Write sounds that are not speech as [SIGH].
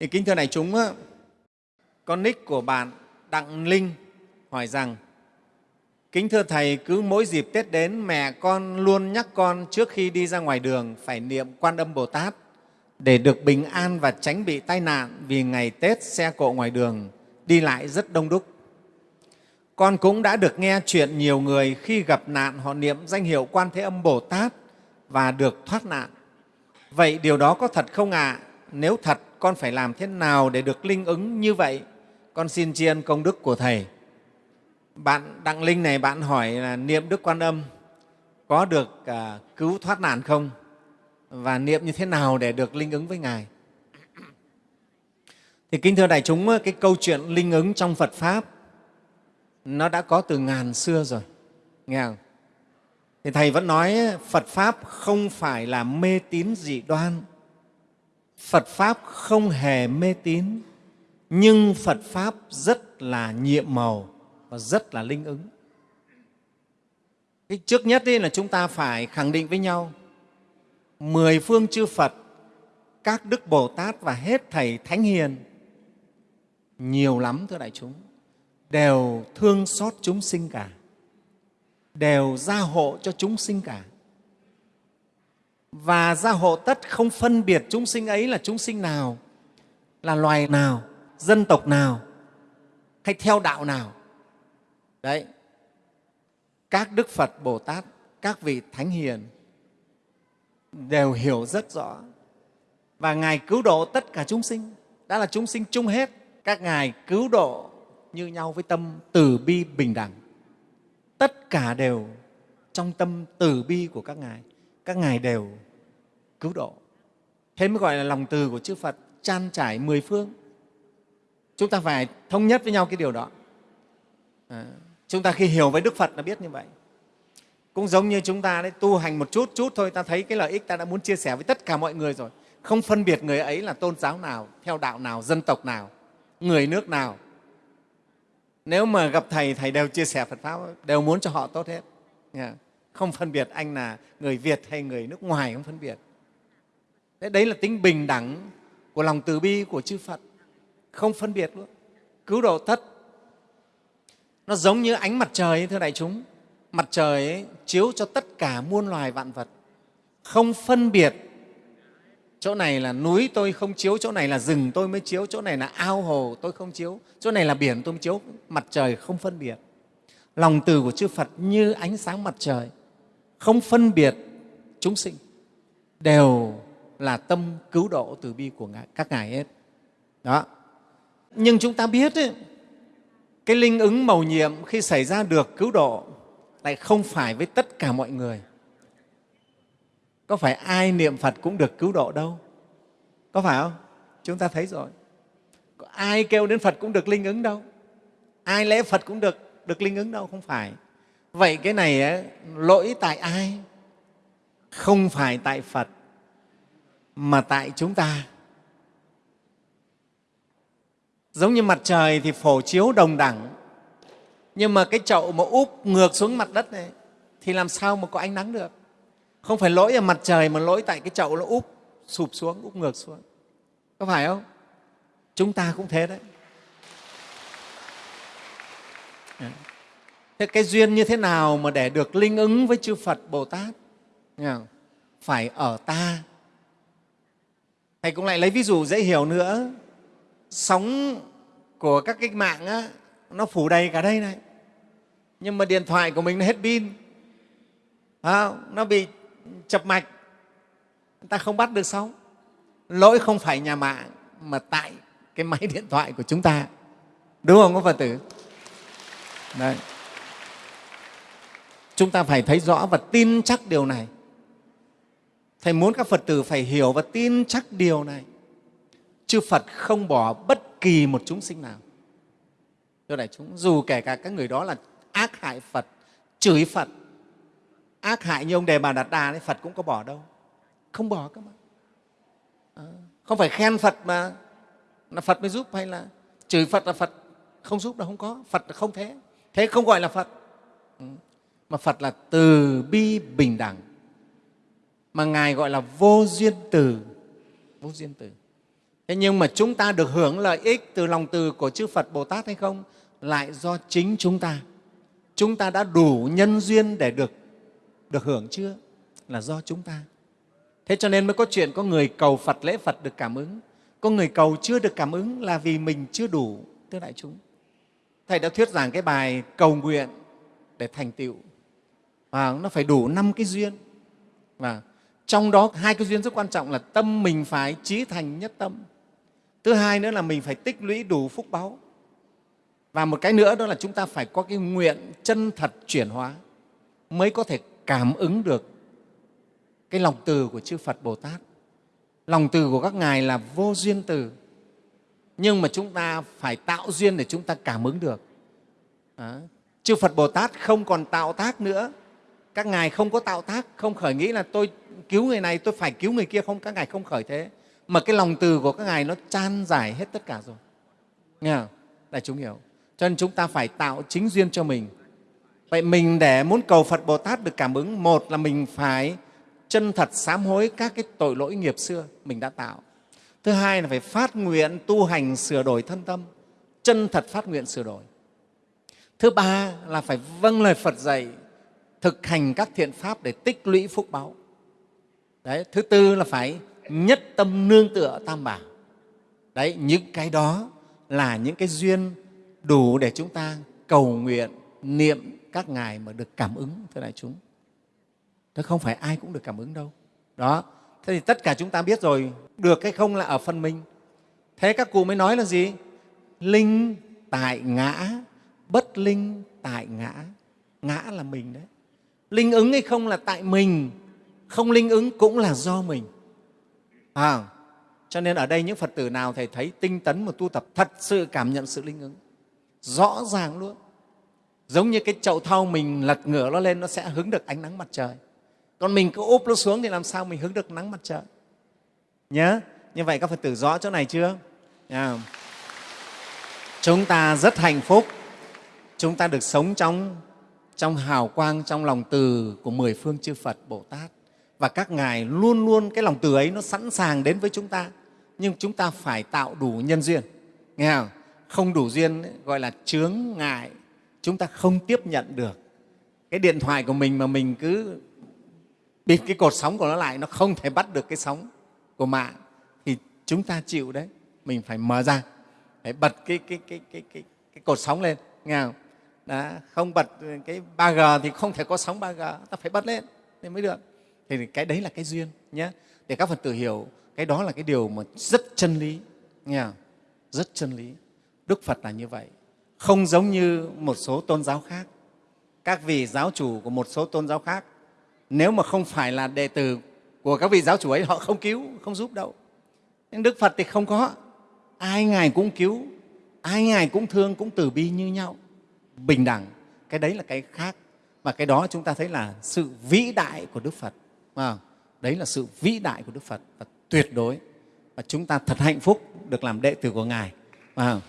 Thì kính thưa này chúng, con nick của bạn Đặng Linh hỏi rằng Kính thưa Thầy, cứ mỗi dịp Tết đến, mẹ con luôn nhắc con trước khi đi ra ngoài đường phải niệm Quan Âm Bồ Tát để được bình an và tránh bị tai nạn vì ngày Tết xe cộ ngoài đường đi lại rất đông đúc. Con cũng đã được nghe chuyện nhiều người khi gặp nạn họ niệm danh hiệu Quan Thế Âm Bồ Tát và được thoát nạn. Vậy điều đó có thật không ạ? À? Nếu thật, con phải làm thế nào để được linh ứng như vậy? Con xin tri ân công đức của Thầy. Bạn Đặng Linh này, bạn hỏi là niệm Đức Quan Âm có được à, cứu thoát nạn không? Và niệm như thế nào để được linh ứng với Ngài? Thì kính thưa đại chúng, cái câu chuyện linh ứng trong Phật Pháp nó đã có từ ngàn xưa rồi, nghe không? Thì Thầy vẫn nói Phật Pháp không phải là mê tín dị đoan, Phật Pháp không hề mê tín, nhưng Phật Pháp rất là nhiệm màu và rất là linh ứng. Cái trước nhất là chúng ta phải khẳng định với nhau mười phương chư Phật, các Đức Bồ Tát và hết Thầy Thánh Hiền nhiều lắm thưa đại chúng đều thương xót chúng sinh cả đều gia hộ cho chúng sinh cả và gia hộ tất không phân biệt chúng sinh ấy là chúng sinh nào, là loài nào, dân tộc nào, hay theo đạo nào. Đấy. Các đức phật, bồ tát, các vị thánh hiền đều hiểu rất rõ. Và ngài cứu độ tất cả chúng sinh. Đã là chúng sinh chung hết. Các ngài cứu độ như nhau với tâm từ bi bình đẳng. Tất cả đều trong tâm từ bi của các ngài. Các ngài đều cứu độ. Thế mới gọi là lòng từ của chư phật chan trải mười phương. Chúng ta phải thống nhất với nhau cái điều đó. À, chúng ta khi hiểu với đức phật là biết như vậy. Cũng giống như chúng ta đấy tu hành một chút chút thôi ta thấy cái lợi ích ta đã muốn chia sẻ với tất cả mọi người rồi. Không phân biệt người ấy là tôn giáo nào theo đạo nào dân tộc nào người nước nào. Nếu mà gặp thầy thầy đều chia sẻ phật pháp đều muốn cho họ tốt hết. Không phân biệt anh là người việt hay người nước ngoài không phân biệt đấy, đấy là tính bình đẳng của lòng từ bi của chư phật. Không phân biệt luôn. Cứu độ tất nó giống như ánh mặt trời thưa đại chúng. Mặt trời ấy, chiếu cho tất cả muôn loài vạn vật. Không phân biệt. Chỗ này là núi tôi không chiếu chỗ này là rừng tôi mới chiếu chỗ này là ao hồ tôi không chiếu chỗ này là biển tôi mới chiếu. Mặt trời không phân biệt. Lòng từ của chư phật như ánh sáng mặt trời. Không phân biệt chúng sinh. Đều là tâm cứu độ từ bi của các ngài hết. Đó. Nhưng chúng ta biết ấy, cái linh ứng màu nhiệm khi xảy ra được cứu độ lại không phải với tất cả mọi người. Có phải ai niệm phật cũng được cứu độ đâu? Có phải không? Chúng ta thấy rồi. Có ai kêu đến phật cũng được linh ứng đâu? Ai lễ phật cũng được được linh ứng đâu? Không phải. Vậy cái này ấy, lỗi tại ai? Không phải tại phật mà tại chúng ta. Giống như mặt trời thì phổ chiếu đồng đẳng, nhưng mà cái chậu mà úp ngược xuống mặt đất này thì làm sao mà có ánh nắng được? Không phải lỗi ở mặt trời mà lỗi tại cái chậu nó úp, sụp xuống, úp ngược xuống. Có phải không? Chúng ta cũng thế đấy. Dạ. Thế cái duyên như thế nào mà để được linh ứng với chư phật bồ tát? Dạ. Phải ở ta thầy cũng lại lấy ví dụ dễ hiểu nữa. Sóng của các cách mạng á, nó phủ đầy cả đây này. Nhưng mà điện thoại của mình nó hết pin. Nó bị chập mạch. Người ta không bắt được sóng. Lỗi không phải nhà mạng mà tại cái máy [LAUGHS] điện thoại của chúng ta. Đúng không các phật tử? Đấy. chúng ta phải thấy rõ và tin chắc điều này thầy muốn các phật tử phải hiểu và tin chắc điều này. Chư phật không bỏ bất kỳ một chúng sinh nào. Thưa đại chúng dù kể cả các người đó là ác hại phật chửi phật ác hại như ông đề bà đạt đà đấy phật cũng có bỏ đâu. Không bỏ các bạn à, ờ, không phải khen phật mà là phật mới giúp hay là chửi phật là phật không giúp đâu không có. Phật là không thế. Thế không gọi là phật. Ừ. mà phật là từ bi bình đẳng mà ngài gọi là vô duyên từ. Vô duyên từ. Thế nhưng mà chúng ta được hưởng lợi ích từ lòng từ của chư phật bồ tát hay không? Lại do chính chúng ta. Chúng ta đã đủ nhân duyên để được được hưởng chưa? Là do chúng ta. Thế cho nên mới có chuyện có người cầu phật, lễ phật được cảm ứng. Có người cầu chưa được cảm ứng là vì mình chưa đủ thưa đại chúng. Thầy đã thuyết giảng cái bài cầu nguyện để thành tựu. Và nó phải đủ năm cái duyên. Và trong đó hai cái duyên rất quan trọng là tâm mình phải trí thành nhất tâm thứ hai nữa là mình phải tích lũy đủ phúc báu và một cái nữa đó là chúng ta phải có cái nguyện chân thật chuyển hóa mới có thể cảm ứng được cái lòng từ của chư Phật Bồ Tát. Lòng từ của các ngài là vô duyên từ, nhưng mà chúng ta phải tạo duyên để chúng ta cảm ứng được. Đó. Chư Phật Bồ Tát không còn tạo tác nữa. Các ngài không có tạo tác, không khởi nghĩ là tôi cứu người này, tôi phải cứu người kia không. Các ngài không khởi thế. Mà cái lòng từ của các ngài nó chan giải hết tất cả rồi. Nghe không? Đại chúng hiểu. Cho nên chúng ta phải tạo chính duyên cho mình. Vậy mình để muốn cầu Phật Bồ Tát được cảm ứng, một là mình phải chân thật sám hối các cái tội lỗi nghiệp xưa mình đã tạo. Thứ hai là phải phát nguyện tu hành sửa đổi thân tâm, chân thật phát nguyện sửa đổi. Thứ ba là phải vâng lời Phật dạy, thực hành các thiện pháp để tích lũy phúc báo. Đấy. Thứ tư là phải nhất tâm nương tựa tam bảo. Đấy, những cái đó là những cái duyên đủ để chúng ta cầu nguyện, niệm các ngài mà được cảm ứng, thưa đại chúng. Thế không phải ai cũng được cảm ứng đâu. Đó. Thế thì tất cả chúng ta biết rồi, được hay không là ở phần mình. Thế các cụ mới nói là gì? Linh tại ngã, bất linh tại ngã. Ngã là mình đấy. Linh ứng hay không là tại mình, không linh ứng cũng là do mình. À, cho nên ở đây những Phật tử nào Thầy thấy tinh tấn mà tu tập thật sự cảm nhận sự linh ứng. Rõ ràng luôn. Giống như cái chậu thau mình lật ngửa nó lên, nó sẽ hứng được ánh nắng mặt trời còn mình cứ úp nó xuống thì làm sao mình hứng được nắng mặt trời nhớ như vậy các phật tử rõ chỗ này chưa à. chúng ta rất hạnh phúc chúng ta được sống trong trong hào quang trong lòng từ của mười phương chư phật bồ tát. Và các ngài luôn luôn cái lòng từ ấy nó sẵn sàng đến với chúng ta. Nhưng chúng ta phải tạo đủ nhân duyên. Nghe không? Không đủ duyên gọi là chướng ngại. Chúng ta không tiếp nhận được. Cái điện thoại của mình mà mình cứ bịt cái cột sóng của nó lại nó không thể bắt được cái sóng của mạng. Thì chúng ta chịu đấy. Mình phải mở ra. Phải bật cái, cái, cái, cái, cái, cái cột sóng lên. Nghe không? Đó, không bật cái 3G thì không thể có sóng 3G ta phải bật lên thì mới được. Thì cái đấy là cái duyên nhé. Để các phật tử hiểu cái đó là cái điều mà rất chân lý nghe không? rất chân lý. Đức phật là như vậy. Không giống như một số tôn giáo khác. Các vị giáo chủ của một số tôn giáo khác nếu mà không phải là đệ tử của các vị giáo chủ ấy họ không cứu không giúp đâu. Nhưng đức phật thì không có. Ai ngài cũng cứu ai ngài cũng thương cũng từ bi như nhau bình đẳng cái đấy là cái khác. Và cái đó chúng ta thấy là sự vĩ đại của đức phật à, đấy là sự vĩ đại của đức phật và tuyệt đối. Và chúng ta thật hạnh phúc được làm đệ tử của ngài à,